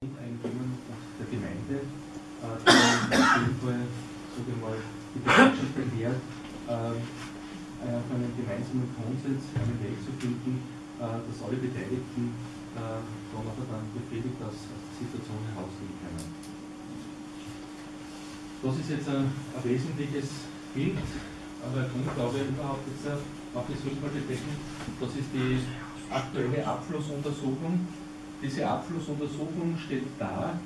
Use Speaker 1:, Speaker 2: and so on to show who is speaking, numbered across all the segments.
Speaker 1: Grundeigentümern der Gemeinde, äh, die mal, die Bereitschaft erklärt, äh, auf einen gemeinsamen Konsens einen Weg zu finden, äh, dass alle Beteiligten äh, dann auch dann befriedigt aus der Situation herausgehen können. Das ist jetzt ein, ein wesentliches Bild, aber Grund, glaube ich, überhaupt jetzt auf das Rückhaltebecken, das ist die aktuelle Abflussuntersuchung. Diese Abflussuntersuchung stellt dar,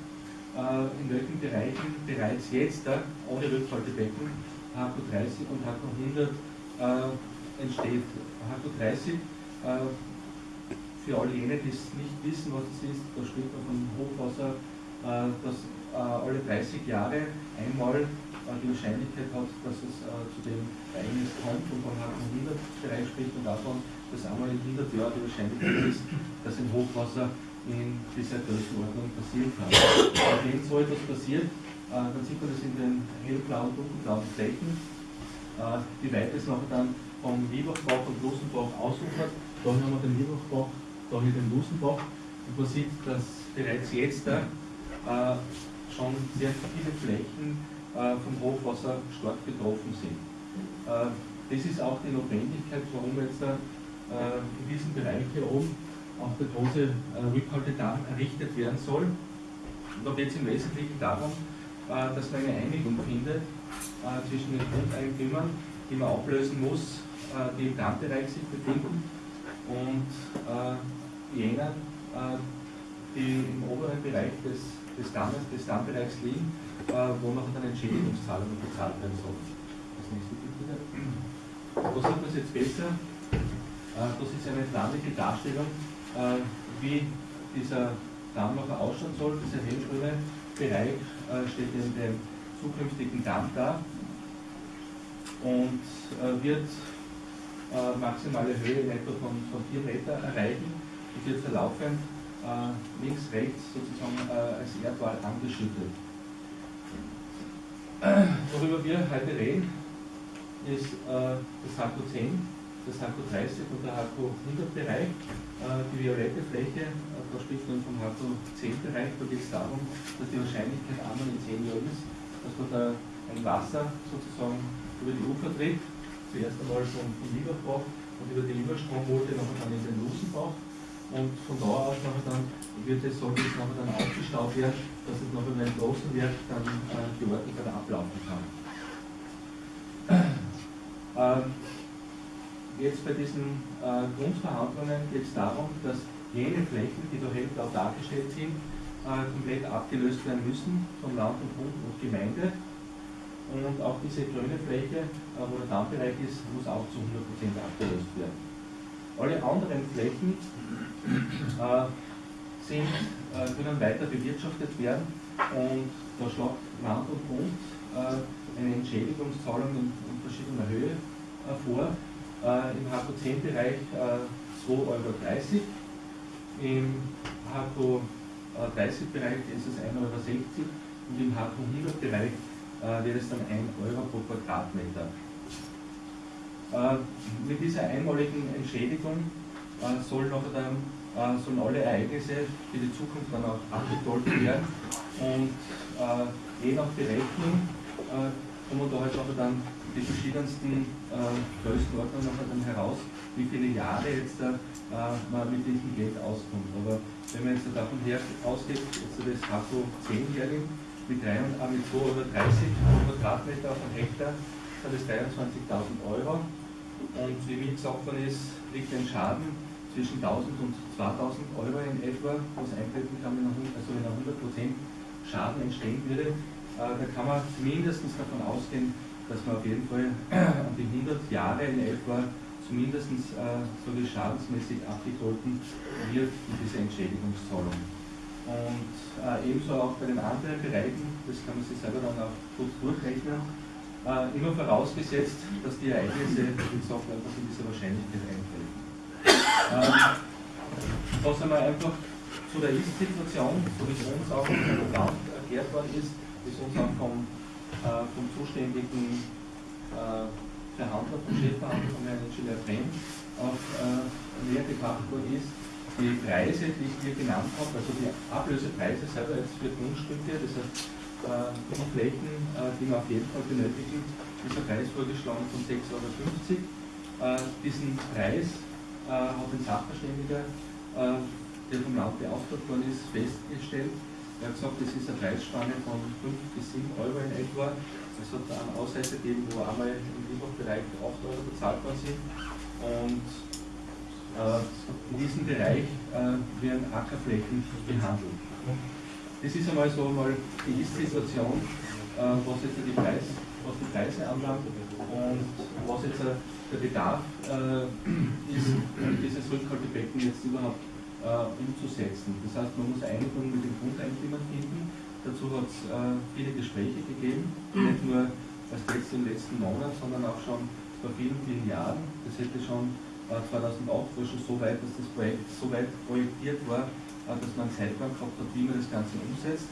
Speaker 1: äh, in welchen Bereichen bereits jetzt äh, ohne Rückhaltebecken HQ 30 und HQ 100 äh, entsteht. HQ 30 für alle jene, die es nicht wissen, was es ist, da spricht man von Hochwasser, das alle 30 Jahre einmal die Wahrscheinlichkeit hat, dass es zu dem Ereignis kommt und von HQ 100 Bereich spricht und davon, dass einmal in 100 Jahren die Wahrscheinlichkeit ist, dass ein Hochwasser in dieser Größenordnung passieren kann. Wenn so etwas passiert, dann sieht man das in den hellblauen, dunkelblauen Flächen, wie weit es nachher dann vom Liebachbach und Lusenbach ausufert. Da haben wir den Liebachbach, da hier den Lusenbach. Und man sieht, dass bereits jetzt äh, schon sehr viele Flächen äh, vom Hochwasser stark betroffen sind. Äh, das ist auch die Notwendigkeit, warum jetzt äh, in diesem Bereich hier oben auch der große äh, Rückhaltedamm errichtet werden soll. Und da geht es im Wesentlichen darum, äh, dass man eine Einigung findet äh, zwischen den Grundeigentümern, die man ablösen muss, die im Dammbereich sich befinden, und jenen, die im oberen Bereich des, des, Dammes, des Dammbereichs liegen, wo noch eine Entschädigungszahlung bezahlt werden soll. Das nächste bitte. Wo sieht man jetzt besser? Das ist eine flammige Darstellung äh, wie dieser Damm noch ausschauen soll. Dieser hellgrüne Bereich äh, steht in dem zukünftigen Damm da und äh, wird maximale Höhe in etwa von, von 4 Meter erreichen und wird verlaufend links, rechts sozusagen als Erdwall angeschüttet. Worüber wir heute reden, ist das 10 das HQ 30 und der HQ 100 Bereich. Äh, die violette Fläche, äh, da spricht man vom HQ 10 Bereich, da geht es darum, dass die Wahrscheinlichkeit einmal in 10 Jahren ist, dass man da ein Wasser sozusagen über die Ufer tritt, zuerst einmal vom, vom Lieberbach und über die Lieberstromwolte nachher dann in den Lusenbach und von da aus nachher dann wird es, soll es nachher dann aufgestaut werden, dass es nachher, wenn es großen wird, dann äh, geordnet ablaufen kann. Ähm, Jetzt bei diesen äh, Grundverhandlungen geht es darum, dass jene Flächen, die da hellblau dargestellt sind, äh, komplett abgelöst werden müssen von Land und Bund und Gemeinde. Und auch diese grüne Fläche, äh, wo der Dammbereich ist, muss auch zu 100% abgelöst werden. Alle anderen Flächen äh, sind, äh, können weiter bewirtschaftet werden und da schlägt Land und Bund äh, eine Entschädigungszahlung in, in verschiedener Höhe vor im HQ10-Bereich äh, 2,30 Euro. Im HQ30-Bereich ist es 1,60 Euro und im HQ100-Bereich äh, wäre es dann 1 Euro pro Quadratmeter. Äh, mit dieser einmaligen Entschädigung äh, soll noch dann, äh, sollen alle Ereignisse für die Zukunft dann auch abgegolten werden und äh, je nach Berechnung äh, kommen da halt auch dann die verschiedensten äh, Größenordnungen dann heraus, wie viele Jahre jetzt äh, man mit diesem Geld auskommt. Aber wenn man jetzt davon her ausgeht, jetzt das HACO 10 hernimmt, mit, mit 2,30 Euro pro Quadratmeter auf einen Hektar, sind das 23.000 Euro. Und wie mir gesagt worden ist, liegt ein Schaden zwischen 1000 und 2000 Euro in etwa, was eintreten kann, wenn also wenn 100% Schaden entstehen würde. Äh, da kann man mindestens davon ausgehen, dass man auf jeden Fall an die 100 Jahre in etwa zumindest äh, so wie schadensmäßig abgegolten wird in dieser Entschädigungszahlung. Und äh, ebenso auch bei den anderen Bereichen, das kann man sich selber dann auch gut durchrechnen, äh, immer vorausgesetzt, dass die Ereignisse, wie gesagt, einfach in dieser Wahrscheinlichkeit eintreten. Ähm, sind wir einfach zu der Ist-Situation, so wie es uns auch im Land erklärt worden ist, es uns auch vom äh, vom zuständigen äh, Verhandler, vom Chefverhandler, vom Herrn Brem, auch äh, näher gebracht worden ist. die Preise, die ich hier genannt habe, also die Ablösepreise selber jetzt für Grundstücke, das heißt äh, die Flächen, äh, die man auf jeden Fall benötigen, ist ein Preis vorgeschlagen von 6,50 Euro. Äh, diesen Preis äh, hat ein Sachverständiger, äh, der vom Land beauftragt worden ist, festgestellt. Er hat gesagt, das ist eine Preisspanne von 5 bis 7 Euro in etwa. Es hat einen Ausreißer gegeben, wo einmal im Lieferbereich 8 Euro bezahlt worden sind. Und äh, in diesem Bereich äh, werden Ackerflächen behandelt. Das ist einmal so mal die Ist-Situation, äh, was jetzt die, Preis, was die Preise anbelangt und was jetzt der Bedarf ist, dieses Rückhaltebecken jetzt überhaupt umzusetzen. Das heißt, man muss Einigung mit den Grundeigentümern finden. Dazu hat es viele Gespräche gegeben, nicht nur erst jetzt im letzten Monat, sondern auch schon vor vielen, vielen Jahren. Das hätte schon 2008 war schon so weit, dass das Projekt so weit projektiert war, äh, dass man einen Zeitplan gehabt hat, wie man das Ganze umsetzt.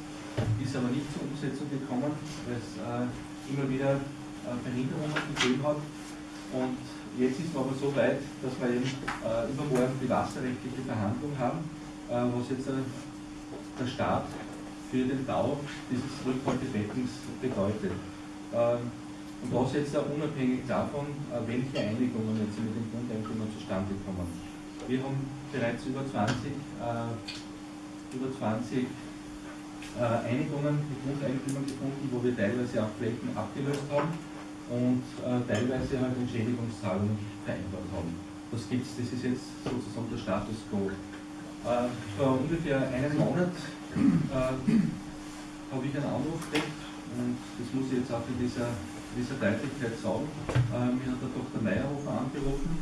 Speaker 1: Ist aber nicht zur Umsetzung gekommen, weil es äh, immer wieder äh, Verhinderungen gegeben hat. Und jetzt ist man aber so weit, dass wir eben übermorgen die wasserrechtliche Verhandlung haben, was jetzt der Staat für den Bau dieses Rückhaltebeckens bedeutet. Ähm, und das jetzt auch unabhängig davon, äh, welche Einigungen jetzt mit den Grundeigentümern zustande kommen. Wir haben bereits über 20, äh, über 20 äh, Einigungen mit Grundeigentümern gefunden, wo wir teilweise auch Flächen abgelöst haben und äh, teilweise halt Entschädigungszahlungen vereinbart haben. Das gibt's, das ist jetzt sozusagen der Status quo. Äh, vor ungefähr einem Monat äh, habe ich einen Anruf gekriegt und das muss ich jetzt auch in dieser dieser Deutlichkeit sagen. Äh, mir hat der Dr. Meyerhofer angerufen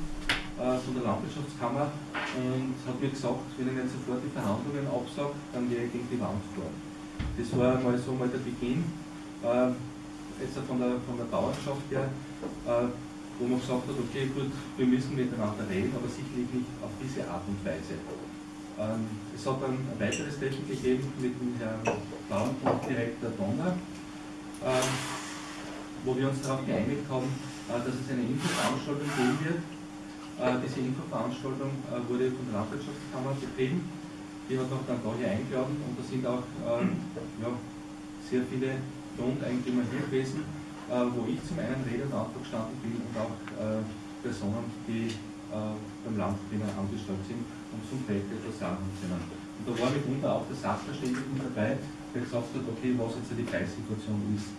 Speaker 1: äh, von der Landwirtschaftskammer und hat mir gesagt, wenn ich nicht sofort die Verhandlungen absage, dann gehe ich gegen die Wand vor. Das war mal so mal der Beginn, äh, jetzt von der, von der Bauernschaft her, äh, wo man gesagt hat, okay gut, wir müssen miteinander reden, aber sicherlich nicht auf diese Art und Weise. Ähm, es hat dann ein weiteres Treffen gegeben mit dem Herrn Bauerndirektor Donner. Ähm, wo wir uns darauf geeinigt haben, äh, dass es eine Infoveranstaltung geben wird. Äh, diese Infoveranstaltung äh, wurde von der Landwirtschaftskammer betrieben. Die hat auch dann da hier eingeladen und da sind auch ja, sehr viele Grundeigentümer hier gewesen, wo ich zum einen Rede und Antwort gestanden bin und auch Personen, die beim Landklima angestellt sind und zum Projekt etwas sagen können. Und da war mitunter auch der Sachverständige dabei, der gesagt hat, okay, was jetzt die Preissituation ist.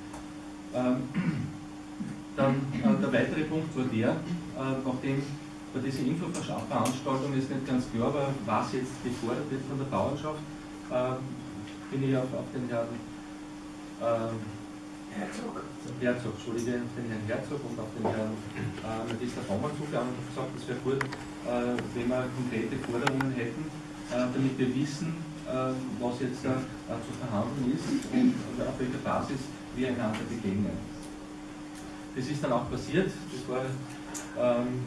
Speaker 1: Ähm, dann äh, der weitere Punkt war der, äh, nachdem bei dieser Infoveranstaltung ist nicht ganz klar war, was jetzt gefordert wird von der Bauernschaft, äh, bin ich auf, auf den Herrn äh, Herzog. Herzog, Entschuldige, den Herrn Herzog und auf den Herrn äh, Magister Baumann zugegangen und gesagt, es wäre gut, äh, wenn wir konkrete Forderungen hätten, äh, damit wir wissen, äh, was jetzt zu verhandeln ist und auf welcher Basis wir einander begegnen. Das ist dann auch passiert, das war, ähm,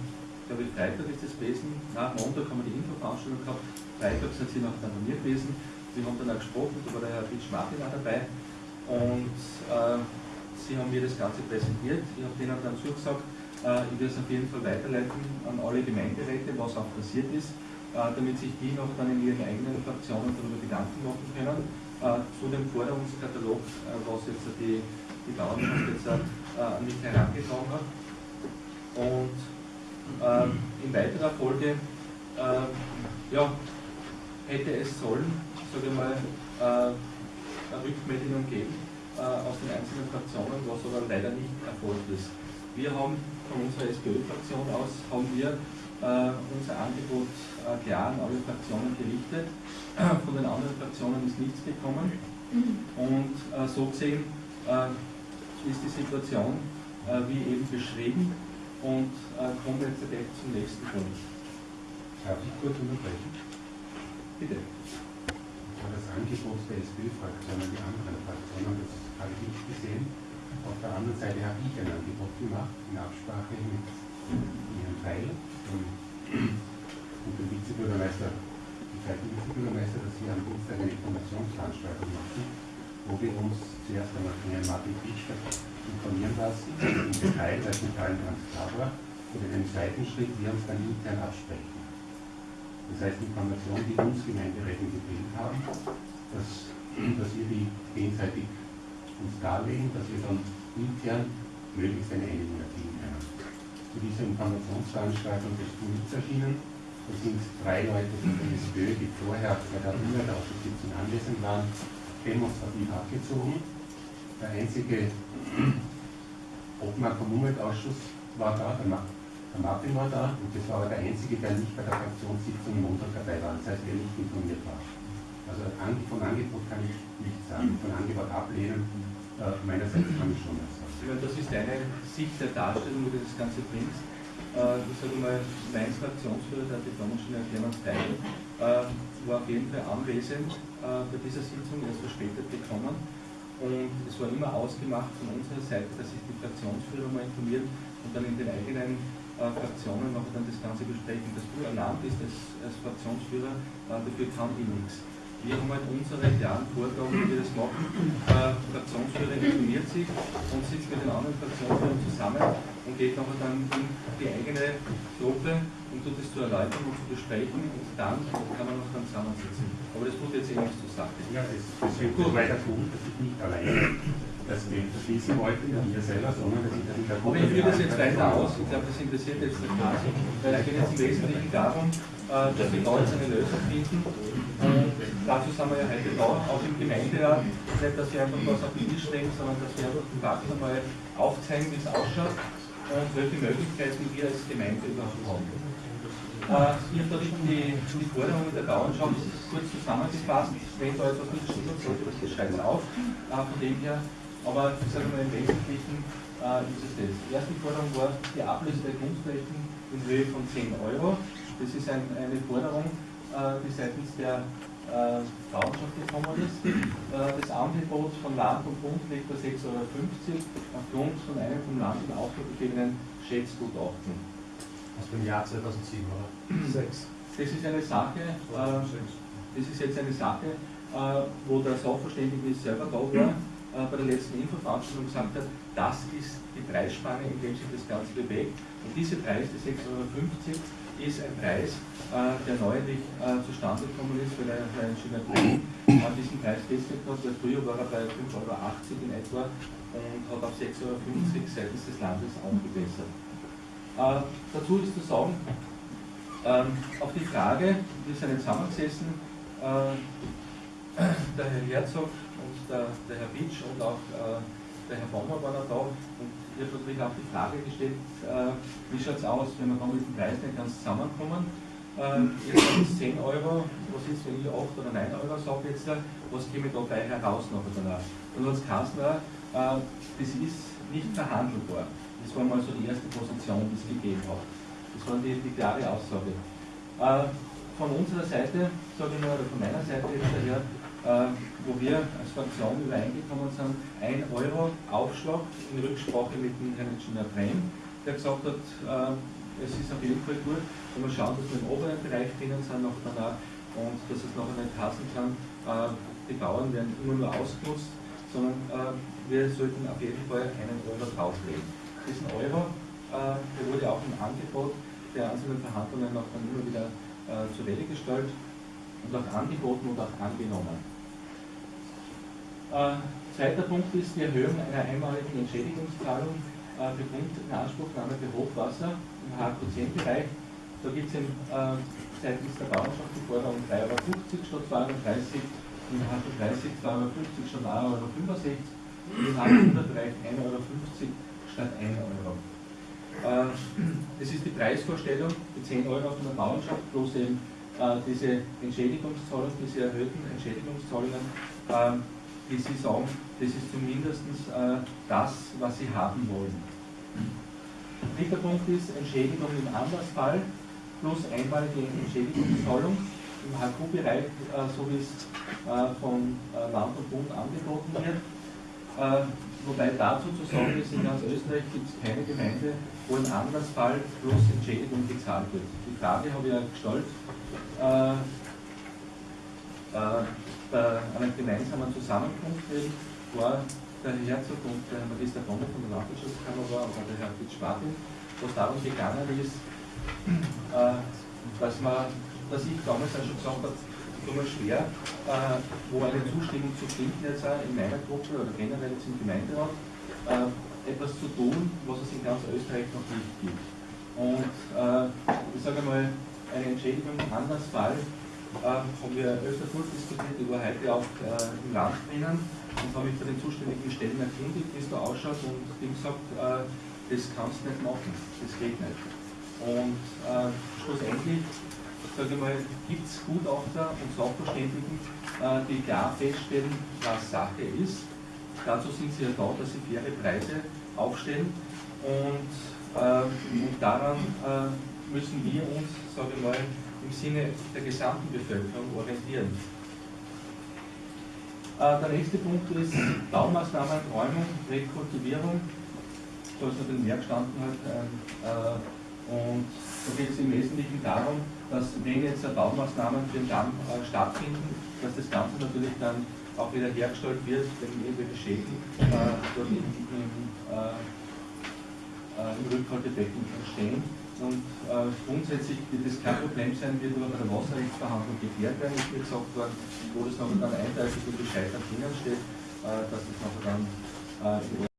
Speaker 1: glaube ich, Freitag ist das gewesen, nach Montag haben wir die Infoveranstaltung gehabt, Freitag sind sie noch bei mir gewesen, wir haben dann auch gesprochen, da war der Herr Fitsch Martin auch dabei und äh, sie haben mir das Ganze präsentiert, ich habe denen dann zugesagt, äh, ich werde es auf jeden Fall weiterleiten an alle Gemeinderäte, was auch passiert ist, äh, damit sich die noch dann in ihren eigenen Fraktionen darüber Gedanken machen können äh, zu dem Forderungskatalog, äh, was jetzt die, die Bauernschaft jetzt äh, nicht herangetragen hat. Und ähm, in weiterer Folge ja, hätte es sollen, sage ich mal, Rückmeldungen geben äh, aus den einzelnen Fraktionen, was aber leider nicht erfolgt ist. Wir haben von unserer SPÖ-Fraktion aus haben wir äh, unser Angebot äh, klar an alle Fraktionen gerichtet. Von den anderen Fraktionen ist nichts gekommen. Und so gesehen ist die Situation wie eben beschrieben und kommen wir jetzt direkt zum nächsten Punkt.
Speaker 2: Darf ich kurz unterbrechen?
Speaker 1: Bitte.
Speaker 2: Das Angebot der SPÖ-Fraktion an die anderen Fraktionen, das habe ich nicht gesehen. Auf der anderen Seite habe ich ein Angebot gemacht in Absprache mit Ihrem Teil und dem Vizebürgermeister, dem zweiten Vizebürgermeister, dass wir am Dienstag eine Informationsveranstaltung machen, wo wir uns zuerst einmal von Herrn Martin Pitschler informieren lassen, im Detail, weil es nicht allen ganz klar war, und in einem zweiten Schritt wir uns dann intern absprechen. Das heißt, Informationen, die uns Gemeinderäten gefehlt haben, dass, dass wir die gegenseitig uns darlegen, dass wir dann intern möglichst eine Einigung erzielen können. Zu dieser Informationsveranstaltung des nichts erschienen. Da sind drei Leute von der SPÖ, die vorher bei der Umweltausschusssitzung anwesend waren, demonstrativ abgezogen. Der einzige Obmann vom Umweltausschuss war da, der, der Martin war da, und das war aber der einzige, der nicht bei der Fraktionssitzung im Montag dabei war, das heißt, der nicht informiert war. Also von Angebot kann ich nichts sagen, von Angebot ablehnen, äh, meinerseits kann ich schon was
Speaker 1: sagen. Das ist deine Sicht der Darstellung, wo du das Ganze bringst. Äh, ich sage mal, mein Fraktionsführer, der schon erklärt Teil, äh, war auf jeden Fall anwesend äh, bei dieser Sitzung, er ist verspätet gekommen. Und es war immer ausgemacht von unserer Seite, dass sich die Fraktionsführer mal informieren und dann in den eigenen äh, Fraktionen noch dann das Ganze besprechen. Dass du erlaubt bist als, als Fraktionsführer, äh, dafür kann ich nichts. Wir haben halt unsere klaren Vorgaben, wie wir das machen. Äh, Fraktionsführer informiert sich und sitzt mit den anderen Fraktionsführern zusammen und geht nachher dann in die eigene Gruppe und tut es zu erläutern und zu besprechen und dann kann man noch dann zusammensitzen. Aber das tut jetzt eh nichts zur Sache.
Speaker 2: Ja, das, deswegen gut weiter tun, dass ich nicht alleine das Bild verschließen wollte, ihr selber, sondern dass ich das
Speaker 1: Gruppe. Aber ich führe das jetzt weiter aus. Ich glaube, das interessiert jetzt der Kasi, weil es geht jetzt im Wesentlichen darum, äh, dass wir da jetzt eine Lösung finden. Und dazu sind wir ja heute da, auch im Gemeinderat. Nicht, dass wir einfach was auf den Tisch legen, sondern dass wir einfach die Fakten einmal aufzeigen, wie es ausschaut und welche Möglichkeiten wir als Gemeinde überhaupt haben. Äh, ich habe da die, die Forderungen der Bauernschaft kurz zusammengefasst. Wenn da etwas nicht stimmt, sollte das schreibt auf. Äh, von dem her, aber ich sage mal im Wesentlichen äh, ist es das. Die erste Forderung war die Ablöse der Grundflächen in Höhe von 10 Euro. Das ist ein, eine Forderung, die seitens der äh, Bauernschaft gekommen ist. Das Angebot von Land und Bund liegt bei 6,50 Euro aufgrund von einem vom Land in Auftrag gegebenen Schätzgutachten.
Speaker 3: Aus dem Jahr 2007, oder?
Speaker 1: 6. Das ist eine Sache, äh, das ist jetzt eine Sache, äh, wo der Sachverständige selber da war, äh, bei der letzten Infoveranstaltung gesagt hat, das ist die Preisspanne, in dem sich das Ganze bewegt. Und dieser Preis, die 6,50 Euro, ist ein Preis, äh, der neulich äh, zustande gekommen ist, weil der Herr Ingenieur Brink an diesen Preis festgelegt hat, weil früher war er bei 5,80 Euro in etwa und hat auf 6,50 Euro seitens des Landes aufgebessert. Äh, dazu ist zu sagen, ähm, auf die Frage, wir sind jetzt zusammengesessen, äh, der Herr Herzog und der, der Herr Bitsch und auch äh, der Herr Bommer waren da und ich habe natürlich auch die Frage gestellt, äh, wie schaut es aus, wenn wir dann mit dem Preis nicht ganz zusammenkommen. Äh, ihr sagt 10 Euro, was ist, wenn ich 8 oder 9 Euro sage jetzt, was käme dabei heraus noch danach? Und als Kanzler, äh, das ist nicht verhandelbar. Das war mal so die erste Position, die es gegeben hat. Das war die, die klare Aussage. Äh, von unserer Seite, sage ich mal, oder von meiner Seite jetzt daher, äh, wo wir als Fraktion übereingekommen sind, 1 Euro Aufschlag in Rücksprache mit dem Herrn Ingenieur Brehm, der gesagt hat, äh, es ist auf jeden Fall gut, wenn wir schauen, dass wir im oberen Bereich drinnen sind noch danach und dass es nachher nicht passen kann, äh, die Bauern werden immer nur ausgenutzt, sondern äh, wir sollten auf jeden Fall einen Euro drauflegen diesen Euro, äh, der wurde auch im Angebot der einzelnen Verhandlungen auch dann immer wieder äh, zur Welle gestellt und auch angeboten und auch angenommen. Äh, zweiter Punkt ist die Erhöhung einer einmaligen Entschädigungszahlung für Grundinanspruchnahme für Hochwasser im HQ10-Bereich. Da gibt es äh, seitens der Bauernschaft die Forderung 3,50 Euro statt 230 im HQ30 2,50 Euro statt 1,65 Euro, im HQ100-Bereich 1,50 Euro statt 1 Euro. Äh, das ist die Preisvorstellung, die 10 Euro von der Bauernschaft plus eben äh, diese Entschädigungszahlungen, diese erhöhten Entschädigungszahlungen, äh, wie Sie sagen, das ist zumindest das, was Sie haben wollen. Dritter Punkt ist Entschädigung im Anlassfall plus einmalige Entschädigungszahlung im HQ-Bereich, so wie es von Land und Bund angeboten wird. Wobei dazu zu sagen ist, in ganz Österreich gibt es keine Gemeinde, wo im Anlassfall bloß Entschädigung gezahlt wird. Die Frage habe ich ja gestellt, äh, äh, bei einer gemeinsamen Zusammenkunft war der Herzog und der Herr Magister Bonner von der Landwirtschaftskammer war, oder der Herr Fitz Spatin, wo darum gegangen ist, äh, dass man dass ich damals auch schon gesagt habe, nur schwer, äh, wo eine Zustimmung zu finden jetzt auch in meiner Gruppe oder generell jetzt im Gemeinderat, äh, etwas zu tun, was es in ganz Österreich noch nicht gibt. Und äh, ich sage mal, eine Entschädigung im Anlassfall äh, haben wir öfter durchdiskutiert, die war heute auch äh, im Land drinnen und habe mich bei den zuständigen Stellen erkundigt, wie es da ausschaut und haben gesagt, äh, das kannst du nicht machen, das geht nicht. Und schlussendlich sage ich mal, gibt es Gutachter und Sachverständigen, äh, die klar feststellen, was Sache ist. Dazu sind sie ja da, dass sie faire Preise aufstellen und, äh, und daran äh, müssen wir uns, sage ich mal, im Sinne der gesamten Bevölkerung orientieren. Äh, der nächste Punkt ist Baumaßnahmen, Räumung, Rekultivierung. Da ist noch den Werk gestanden halt, äh, und da geht es im Wesentlichen darum, dass wenn jetzt Baumaßnahmen für den Damm äh, stattfinden, dass das Ganze natürlich dann auch wieder hergestellt wird, wenn irgendwelche Schäden äh, dort im, im, äh, äh, im Rückhaltebecken entstehen. Und äh, grundsätzlich wird das kein Problem sein, wird aber bei der Wasserrechtsverhandlung geklärt werden, ist mir gesagt worden, wo das noch dann eindeutig Bescheid drinnen steht, äh, dass das noch dann äh,